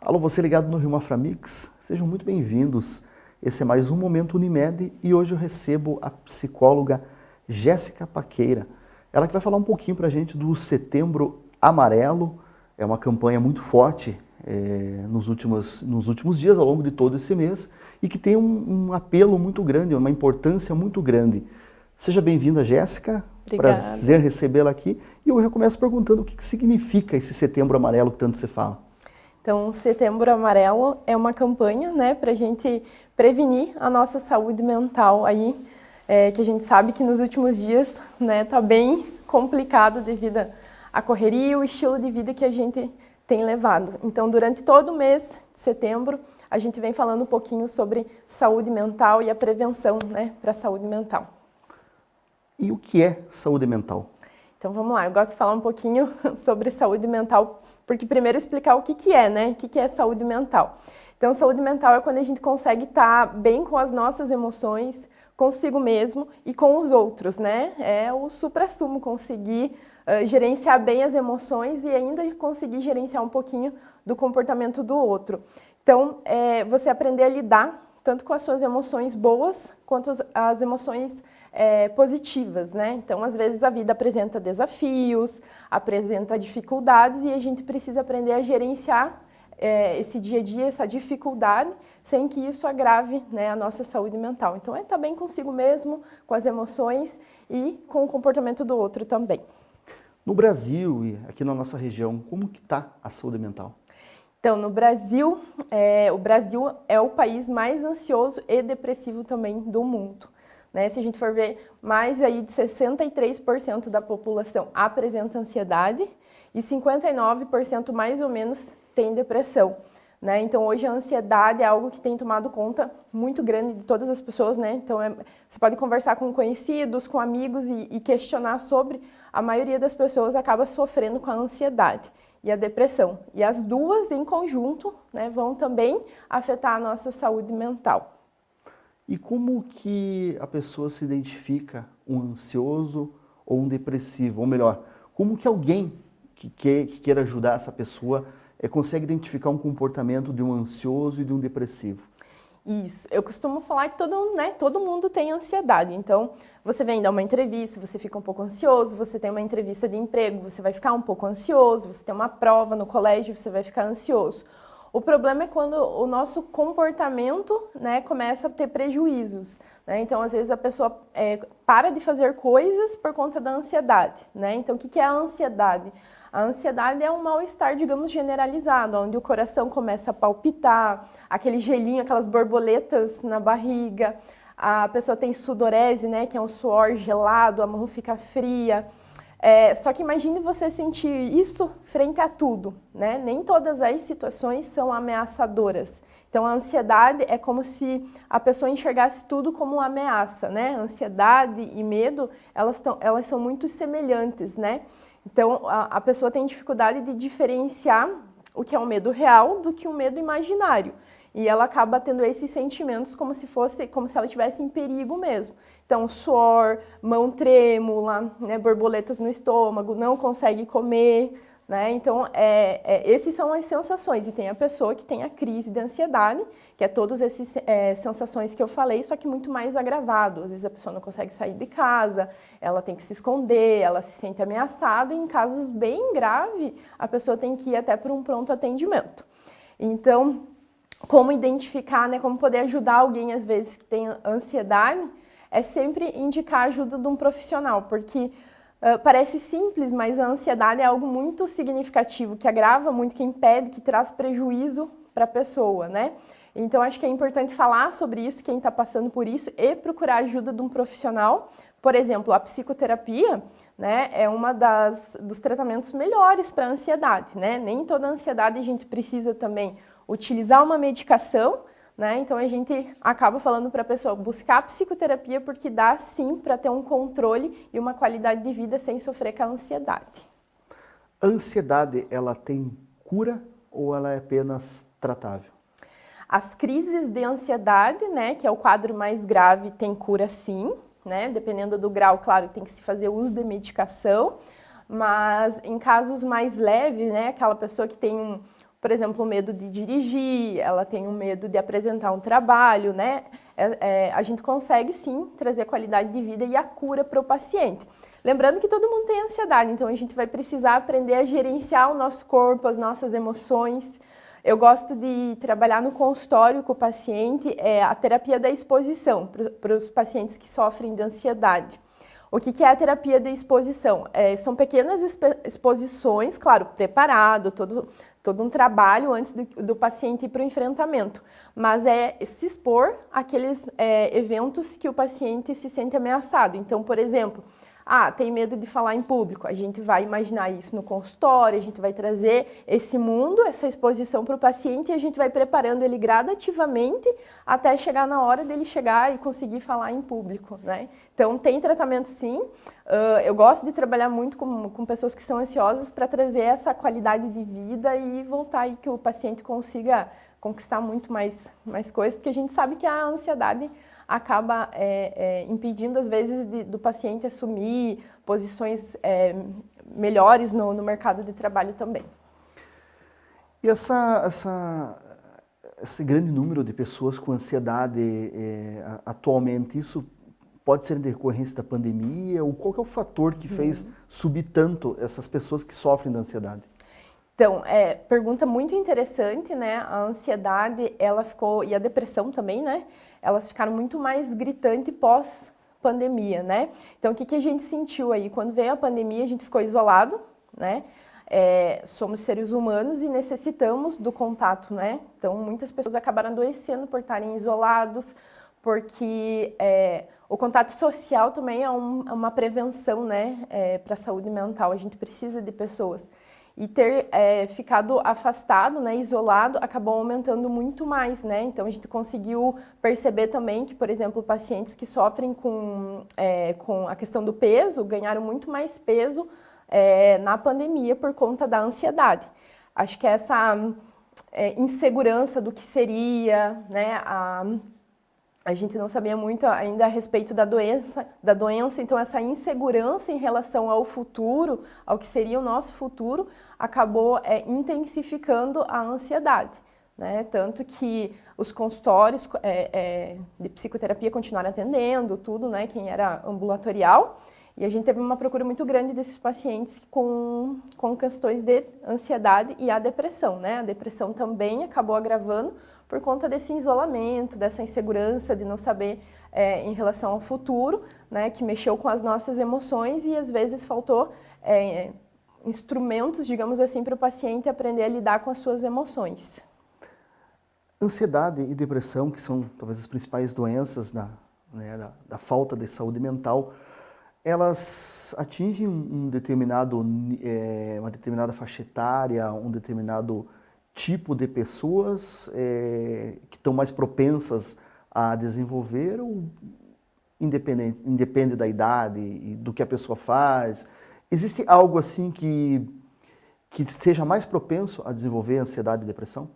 Alô, você ligado no Rio Maframix? Sejam muito bem-vindos. Esse é mais um Momento Unimed e hoje eu recebo a psicóloga Jéssica Paqueira. Ela que vai falar um pouquinho para a gente do Setembro Amarelo. É uma campanha muito forte é, nos, últimos, nos últimos dias, ao longo de todo esse mês, e que tem um, um apelo muito grande, uma importância muito grande. Seja bem-vinda, Jéssica. Obrigada. Prazer recebê-la aqui. E eu já começo perguntando o que, que significa esse Setembro Amarelo que tanto se fala. Então, Setembro Amarelo é uma campanha né, para a gente prevenir a nossa saúde mental aí, é, que a gente sabe que nos últimos dias está né, tá bem complicado devido à correria e o estilo de vida que a gente tem levado. Então, durante todo o mês de setembro, a gente vem falando um pouquinho sobre saúde mental e a prevenção né, para a saúde mental. E o que é saúde mental? Então vamos lá, eu gosto de falar um pouquinho sobre saúde mental, porque primeiro explicar o que, que é, né? O que, que é saúde mental. Então saúde mental é quando a gente consegue estar bem com as nossas emoções, consigo mesmo e com os outros, né? É o supra-sumo, conseguir uh, gerenciar bem as emoções e ainda conseguir gerenciar um pouquinho do comportamento do outro. Então, é você aprender a lidar tanto com as suas emoções boas quanto as, as emoções é, positivas, né? Então, às vezes a vida apresenta desafios, apresenta dificuldades e a gente precisa aprender a gerenciar é, esse dia a dia, essa dificuldade, sem que isso agrave né, a nossa saúde mental. Então, é estar bem consigo mesmo, com as emoções e com o comportamento do outro também. No Brasil e aqui na nossa região, como que está a saúde mental? Então, no Brasil, é, o Brasil é o país mais ansioso e depressivo também do mundo. Né? Se a gente for ver, mais aí de 63% da população apresenta ansiedade e 59% mais ou menos tem depressão. Né? Então, hoje a ansiedade é algo que tem tomado conta muito grande de todas as pessoas. Né? Então, é, você pode conversar com conhecidos, com amigos e, e questionar sobre. A maioria das pessoas acaba sofrendo com a ansiedade e a depressão. E as duas, em conjunto, né, vão também afetar a nossa saúde mental. E como que a pessoa se identifica um ansioso ou um depressivo? Ou melhor, como que alguém que, quer, que queira ajudar essa pessoa é, consegue identificar um comportamento de um ansioso e de um depressivo? Isso, eu costumo falar que todo, né, todo mundo tem ansiedade, então você vem dar uma entrevista, você fica um pouco ansioso, você tem uma entrevista de emprego, você vai ficar um pouco ansioso, você tem uma prova no colégio, você vai ficar ansioso. O problema é quando o nosso comportamento né, começa a ter prejuízos. Né? Então, às vezes, a pessoa é, para de fazer coisas por conta da ansiedade. Né? Então, o que é a ansiedade? A ansiedade é um mal-estar, digamos, generalizado, onde o coração começa a palpitar, aquele gelinho, aquelas borboletas na barriga, a pessoa tem sudorese, né, que é um suor gelado, a mão fica fria, é, só que imagine você sentir isso frente a tudo, né? Nem todas as situações são ameaçadoras. Então, a ansiedade é como se a pessoa enxergasse tudo como uma ameaça, né? Ansiedade e medo, elas, tão, elas são muito semelhantes, né? Então, a, a pessoa tem dificuldade de diferenciar o que é um medo real do que um medo imaginário. E ela acaba tendo esses sentimentos como se fosse, como se ela estivesse em perigo mesmo. Então, suor, mão trêmula, né, borboletas no estômago, não consegue comer, né? Então, é, é, esses são as sensações. E tem a pessoa que tem a crise de ansiedade, que é todas essas é, sensações que eu falei, só que muito mais agravado. Às vezes a pessoa não consegue sair de casa, ela tem que se esconder, ela se sente ameaçada. E em casos bem graves, a pessoa tem que ir até para um pronto atendimento. Então, como identificar, né, como poder ajudar alguém, às vezes, que tem ansiedade, é sempre indicar a ajuda de um profissional, porque uh, parece simples, mas a ansiedade é algo muito significativo, que agrava muito, que impede, que traz prejuízo para a pessoa, né? Então, acho que é importante falar sobre isso, quem está passando por isso, e procurar a ajuda de um profissional. Por exemplo, a psicoterapia né, é uma das dos tratamentos melhores para a ansiedade, né? Nem toda ansiedade a gente precisa também utilizar uma medicação, né? Então a gente acaba falando para a pessoa buscar psicoterapia porque dá sim para ter um controle e uma qualidade de vida sem sofrer com a ansiedade. A ansiedade, ela tem cura ou ela é apenas tratável? As crises de ansiedade, né, que é o quadro mais grave, tem cura sim, né? Dependendo do grau, claro, tem que se fazer uso de medicação, mas em casos mais leves, né, aquela pessoa que tem um, por exemplo, o medo de dirigir, ela tem o medo de apresentar um trabalho, né? É, é, a gente consegue sim trazer a qualidade de vida e a cura para o paciente. Lembrando que todo mundo tem ansiedade, então a gente vai precisar aprender a gerenciar o nosso corpo, as nossas emoções. Eu gosto de trabalhar no consultório com o paciente é, a terapia da exposição para os pacientes que sofrem de ansiedade. O que, é a terapia de exposição? É, são pequenas exposições, claro, preparado, todo, todo um trabalho antes do, do paciente ir para o enfrentamento, mas é se expor àqueles é, eventos que o paciente se sente ameaçado. Então, por exemplo, ah, tem medo de falar em público. A gente vai imaginar isso no consultório, a gente vai trazer esse mundo, essa exposição para o paciente e a gente vai preparando ele gradativamente até chegar na hora dele chegar e conseguir falar em público, né? Então, tem tratamento sim. Uh, eu gosto de trabalhar muito com, com pessoas que são ansiosas para trazer essa qualidade de vida e voltar aí que o paciente consiga conquistar muito mais, mais coisas, porque a gente sabe que a ansiedade acaba é, é, impedindo, às vezes, de, do paciente assumir posições é, melhores no, no, mercado de trabalho também. E essa, essa, esse grande número de pessoas com ansiedade é, atualmente, isso pode ser decorrência da pandemia? Ou qual é o fator que fez uhum. subir tanto essas pessoas que sofrem da ansiedade? Então, é, pergunta muito interessante, né? A ansiedade, ela ficou, e a depressão também, né? Elas ficaram muito mais gritantes pós pandemia, né? Então, o que, que a gente sentiu aí? Quando veio a pandemia, a gente ficou isolado, né? É, somos seres humanos e necessitamos do contato, né? Então, muitas pessoas acabaram adoecendo por estarem isolados, porque é, o contato social também é, um, é uma prevenção, né? É, para a saúde mental, a gente precisa de pessoas e ter é, ficado afastado, né, isolado, acabou aumentando muito mais, né? Então a gente conseguiu perceber também que, por exemplo, pacientes que sofrem com, é, com a questão do peso ganharam muito mais peso é, na pandemia por conta da ansiedade. Acho que essa é, insegurança do que seria, né, a, a gente não sabia muito ainda a respeito da doença, da doença, então essa insegurança em relação ao futuro, ao que seria o nosso futuro, acabou é, intensificando a ansiedade. Né? Tanto que os consultórios é, é, de psicoterapia continuaram atendendo, tudo, né? quem era ambulatorial, e a gente teve uma procura muito grande desses pacientes com, com questões de ansiedade e a depressão. Né? A depressão também acabou agravando por conta desse isolamento, dessa insegurança de não saber é, em relação ao futuro, né, que mexeu com as nossas emoções e às vezes faltou é, instrumentos, digamos assim, para o paciente aprender a lidar com as suas emoções. Ansiedade e depressão, que são talvez as principais doenças da, né, da, da falta de saúde mental, elas atingem um determinado, é, uma determinada faixa etária, um determinado tipo de pessoas é, que estão mais propensas a desenvolver ou independente, independe da idade e do que a pessoa faz? Existe algo assim que, que seja mais propenso a desenvolver ansiedade e depressão?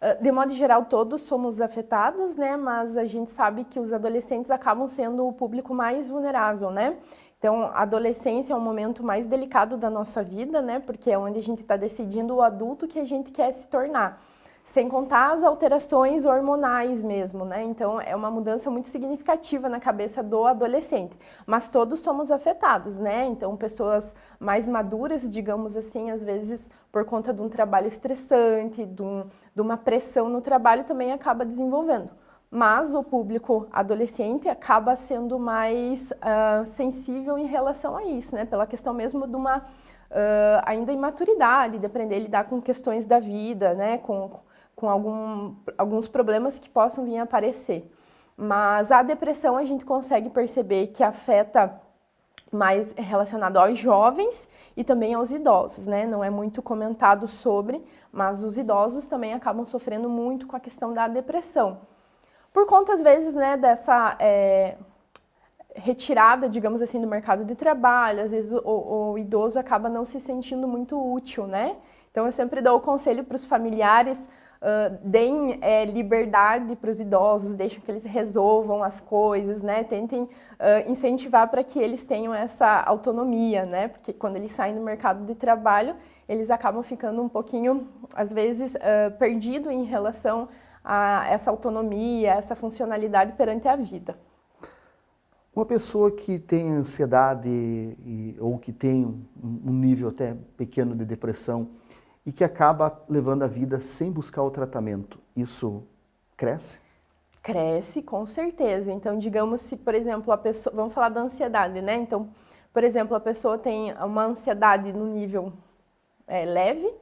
Ah, de modo geral, todos somos afetados, né? Mas a gente sabe que os adolescentes acabam sendo o público mais vulnerável, né? Então, a adolescência é um momento mais delicado da nossa vida, né? Porque é onde a gente está decidindo o adulto que a gente quer se tornar. Sem contar as alterações hormonais mesmo, né? Então, é uma mudança muito significativa na cabeça do adolescente. Mas todos somos afetados, né? Então, pessoas mais maduras, digamos assim, às vezes por conta de um trabalho estressante, de, um, de uma pressão no trabalho, também acaba desenvolvendo mas o público adolescente acaba sendo mais uh, sensível em relação a isso, né? Pela questão mesmo de uma uh, ainda imaturidade, de aprender a lidar com questões da vida, né? Com, com algum, alguns problemas que possam vir a aparecer. Mas a depressão a gente consegue perceber que afeta mais relacionado aos jovens e também aos idosos, né? Não é muito comentado sobre, mas os idosos também acabam sofrendo muito com a questão da depressão. Por conta, às vezes, né, dessa é, retirada, digamos assim, do mercado de trabalho, às vezes o, o, idoso acaba não se sentindo muito útil, né? Então eu sempre dou o conselho para os familiares, uh, deem é, liberdade para os idosos, deixem que eles resolvam as coisas, né? Tentem uh, incentivar para que eles tenham essa autonomia, né? Porque quando eles saem do mercado de trabalho, eles acabam ficando um pouquinho, às vezes, uh, perdido em relação a essa autonomia, essa funcionalidade perante a vida. Uma pessoa que tem ansiedade e, ou que tem um nível até pequeno de depressão e que acaba levando a vida sem buscar o tratamento, isso cresce? Cresce, com certeza. Então, digamos se, por exemplo, a pessoa... Vamos falar da ansiedade, né? Então, por exemplo, a pessoa tem uma ansiedade no nível é, leve,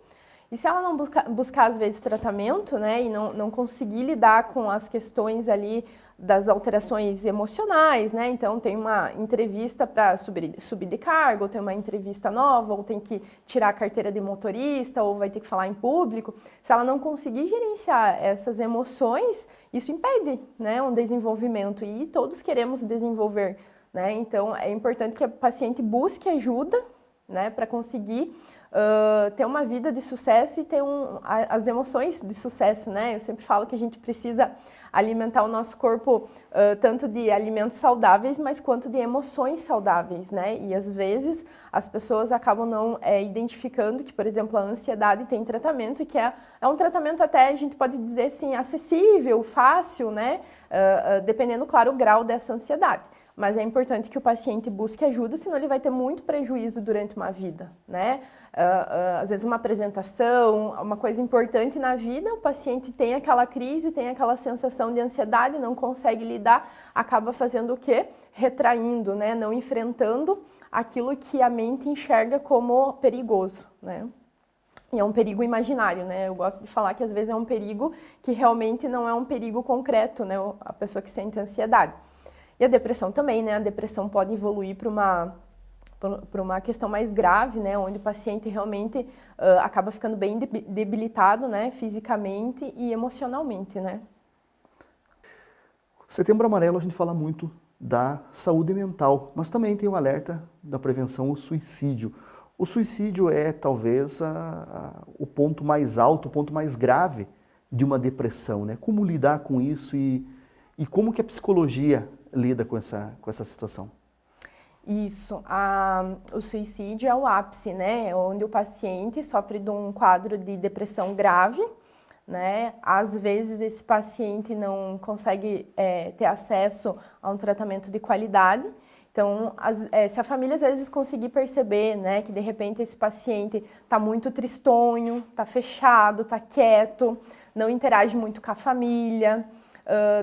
e se ela não busca, buscar, às vezes, tratamento, né, e não, não conseguir lidar com as questões ali das alterações emocionais, né, então tem uma entrevista para subir, subir de cargo, tem uma entrevista nova, ou tem que tirar a carteira de motorista, ou vai ter que falar em público, se ela não conseguir gerenciar essas emoções, isso impede, né, um desenvolvimento, e todos queremos desenvolver, né, então é importante que a paciente busque ajuda, né, para conseguir uh, ter uma vida de sucesso e ter um, a, as emoções de sucesso, né? Eu sempre falo que a gente precisa alimentar o nosso corpo uh, tanto de alimentos saudáveis, mas quanto de emoções saudáveis, né? E às vezes as pessoas acabam não é, identificando que, por exemplo, a ansiedade tem tratamento e que é, é um tratamento até, a gente pode dizer assim, acessível, fácil, né? Uh, dependendo, claro, o grau dessa ansiedade mas é importante que o paciente busque ajuda, senão ele vai ter muito prejuízo durante uma vida, né? Uh, uh, às vezes uma apresentação, uma coisa importante na vida, o paciente tem aquela crise, tem aquela sensação de ansiedade, não consegue lidar, acaba fazendo o quê? Retraindo, né? Não enfrentando aquilo que a mente enxerga como perigoso, né? E é um perigo imaginário, né? Eu gosto de falar que às vezes é um perigo que realmente não é um perigo concreto, né? A pessoa que sente ansiedade. E a depressão também, né? A depressão pode evoluir para uma para uma questão mais grave, né, onde o paciente realmente uh, acaba ficando bem debilitado, né, fisicamente e emocionalmente, né. Setembro Amarelo a gente fala muito da saúde mental, mas também tem o um alerta da prevenção ao suicídio. O suicídio é talvez a, a, o ponto mais alto, o ponto mais grave de uma depressão, né? Como lidar com isso e, e como que a psicologia lida com essa, com essa situação? Isso, a, o suicídio é o ápice, né? Onde o paciente sofre de um quadro de depressão grave, né? Às vezes esse paciente não consegue é, ter acesso a um tratamento de qualidade. Então, as, é, se a família às vezes conseguir perceber, né, que de repente esse paciente está muito tristonho, está fechado, está quieto, não interage muito com a família,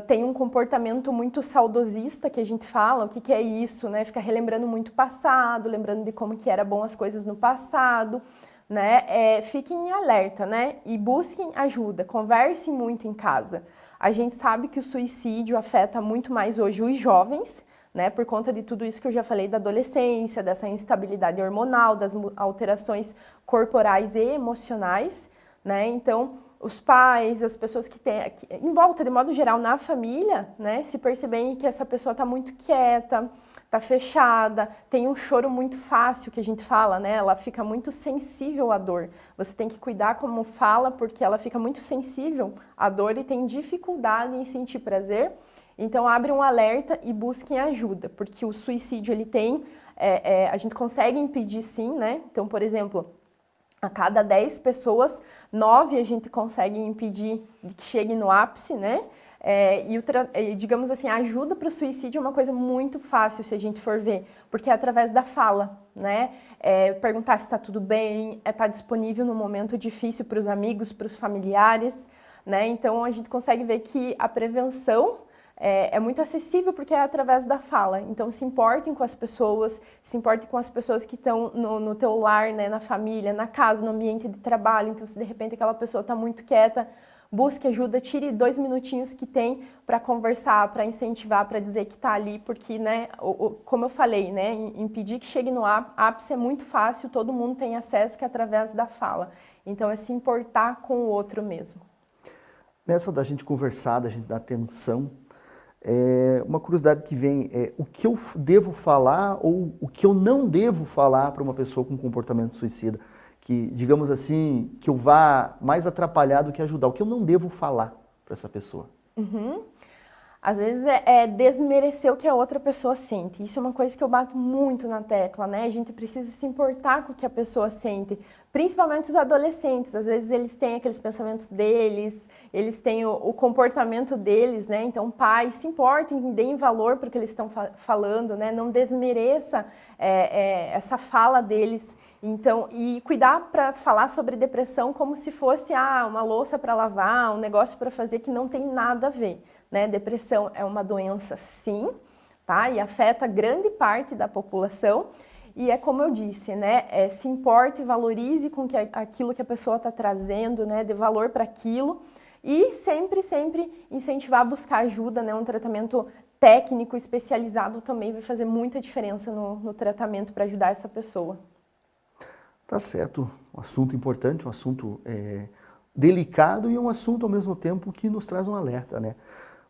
Tem um comportamento muito saudosista que a gente fala, o que, que é isso, né? Fica relembrando muito o passado, lembrando de como que era bom as coisas no passado, né? É, fiquem em alerta, né? E busquem ajuda, conversem muito em casa. A gente sabe que o suicídio afeta muito mais hoje os jovens, né? Por conta de tudo isso que eu já falei da adolescência, dessa instabilidade hormonal, das alterações corporais e emocionais, né? Então, os pais, as pessoas que têm, em volta, de modo geral, na família, né, se percebem que essa pessoa está muito quieta, está fechada, tem um choro muito fácil, que a gente fala, né, ela fica muito sensível à dor. Você tem que cuidar como fala, porque ela fica muito sensível à dor e tem dificuldade em sentir prazer. Então, abre um alerta e busquem ajuda, porque o suicídio, ele tem, é, é, a gente consegue impedir sim, né, então, por exemplo, a cada 10 pessoas, 9 a gente consegue impedir que chegue no ápice, né? É, e, o, digamos assim, a ajuda para o suicídio é uma coisa muito fácil se a gente for ver, porque é através da fala, né? É, perguntar se está tudo bem, é estar tá disponível no momento difícil para os amigos, para os familiares, né? Então a gente consegue ver que a prevenção é, é, muito acessível porque é através da fala. Então, se importem com as pessoas, se importem com as pessoas que estão no, no teu lar, né, na família, na casa, no ambiente de trabalho. Então, se de repente aquela pessoa está muito quieta, busque ajuda, tire dois minutinhos que tem para conversar, para incentivar, para dizer que está ali, porque, né, o, o, como eu falei, né, impedir que chegue no ápice é muito fácil, todo mundo tem acesso que é através da fala. Então, é se importar com o outro mesmo. Nessa da gente conversar, da gente dar atenção é, uma curiosidade que vem é o que eu devo falar ou o que eu não devo falar para uma pessoa com comportamento suicida, que, digamos assim, que eu vá mais atrapalhar do que ajudar? O que eu não devo falar para essa pessoa? Uhum. Às vezes é, é, desmerecer o que a outra pessoa sente. Isso é uma coisa que eu bato muito na tecla, né? A gente precisa se importar com o que a pessoa sente. Principalmente os adolescentes. Às vezes eles têm aqueles pensamentos deles, eles têm o, o comportamento deles, né? Então, pai, se importem, deem valor para o que eles estão fa falando, né? Não desmereça é, é, essa fala deles. Então, e cuidar para falar sobre depressão como se fosse ah, uma louça para lavar, um negócio para fazer que não tem nada a ver. Né? Depressão é uma doença, sim, tá? E afeta grande parte da população. E é como eu disse, né? É, se importe, valorize com que aquilo que a pessoa está trazendo, né? Dê valor para aquilo. E sempre, sempre incentivar a buscar ajuda, né? Um tratamento técnico, especializado também vai fazer muita diferença no, no tratamento para ajudar essa pessoa. Tá certo. Um assunto importante, um assunto é, delicado e um assunto ao mesmo tempo que nos traz um alerta, né?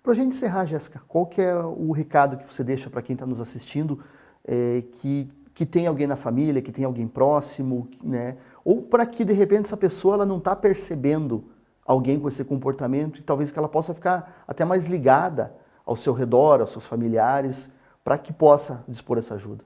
Para a gente encerrar, Jéssica, qual que é o recado que você deixa para quem está nos assistindo, é, que, que tem alguém na família, que tem alguém próximo, né? Ou para que, de repente, essa pessoa ela não está percebendo alguém com esse comportamento e talvez que ela possa ficar até mais ligada ao seu redor, aos seus familiares, para que possa dispor essa ajuda.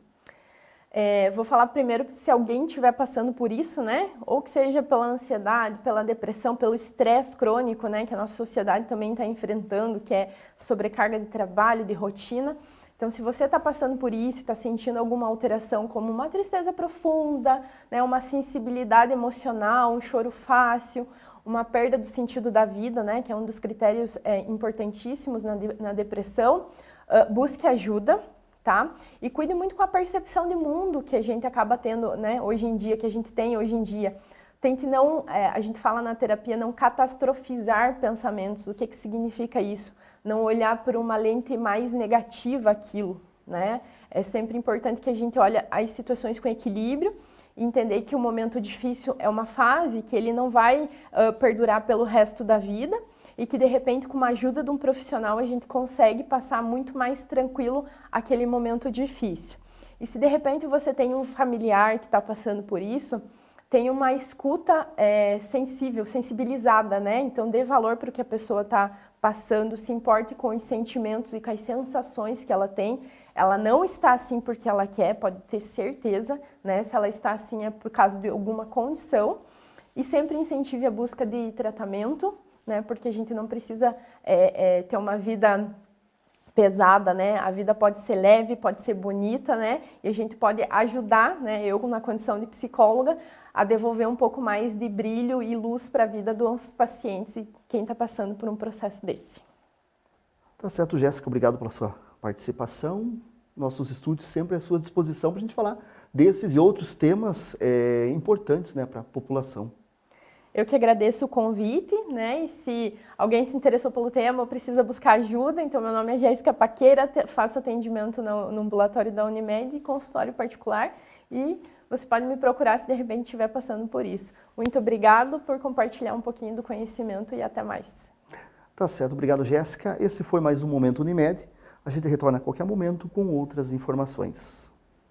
É, vou falar primeiro se alguém estiver passando por isso, né? Ou que seja pela ansiedade, pela depressão, pelo estresse crônico, né? Que a nossa sociedade também está enfrentando, que é sobrecarga de trabalho, de rotina. Então, se você está passando por isso, está sentindo alguma alteração, como uma tristeza profunda, né? Uma sensibilidade emocional, um choro fácil, uma perda do sentido da vida, né? Que é um dos critérios é, importantíssimos na, de, na depressão, uh, busque ajuda tá? E cuide muito com a percepção de mundo que a gente acaba tendo, né, hoje em dia, que a gente tem hoje em dia. Tente não, é, a gente fala na terapia, não catastrofizar pensamentos. O que, que significa isso? Não olhar por uma lente mais negativa aquilo, né? É sempre importante que a gente olhe as situações com equilíbrio entender que o momento difícil é uma fase, que ele não vai uh, perdurar pelo resto da vida, e que de repente com a ajuda de um profissional a gente consegue passar muito mais tranquilo aquele momento difícil. E se de repente você tem um familiar que está passando por isso, tem uma escuta é, sensível, sensibilizada, né? Então dê valor para o que a pessoa está passando, se importe com os sentimentos e com as sensações que ela tem. Ela não está assim porque ela quer, pode ter certeza, né? Se ela está assim é por causa de alguma condição. E sempre incentive a busca de tratamento, né? Porque a gente não precisa é, é, ter uma vida pesada, né? A vida pode ser leve, pode ser bonita, né? E a gente pode ajudar, né? Eu na condição de psicóloga, a devolver um pouco mais de brilho e luz para a vida dos pacientes e quem está passando por um processo desse. Tá certo, Jéssica. Obrigado pela sua participação. Nossos estúdios sempre à sua disposição para a gente falar desses e outros temas é, importantes né, para a população. Eu que agradeço o convite, né? E se alguém se interessou pelo tema, precisa buscar ajuda, então meu nome é Jéssica Paqueira, faço atendimento no, no ambulatório da Unimed, consultório particular, e você pode me procurar se de repente estiver passando por isso. Muito obrigado por compartilhar um pouquinho do conhecimento e até mais. Tá certo, obrigado Jéssica. Esse foi mais um Momento Unimed. A gente retorna a qualquer momento com outras informações.